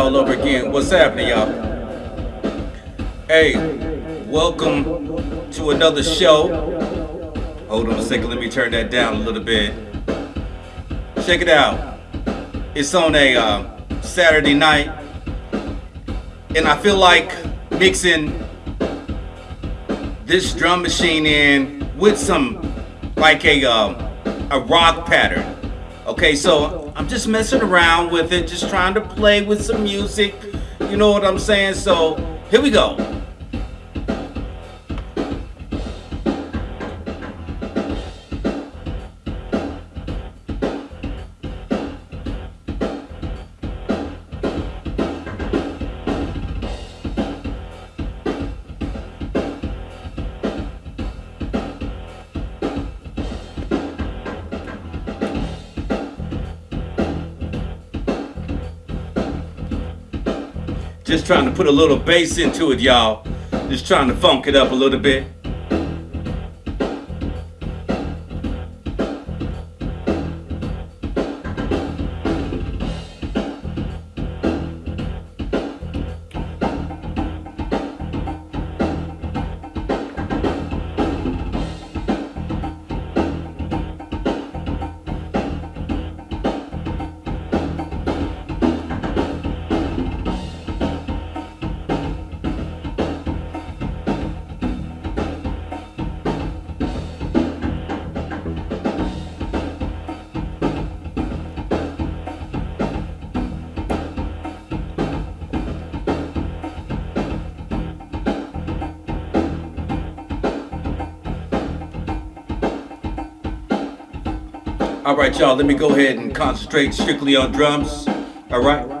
all over again. What's happening, y'all? Hey, welcome to another show. Hold on a second, let me turn that down a little bit. Check it out. It's on a uh, Saturday night, and I feel like mixing this drum machine in with some like a uh, a rock pattern. Okay, so I'm just messing around with it, just trying to play with some music. You know what I'm saying? So here we go. Just trying to put a little bass into it, y'all. Just trying to funk it up a little bit. All right, y'all, let me go ahead and concentrate strictly on drums. All right.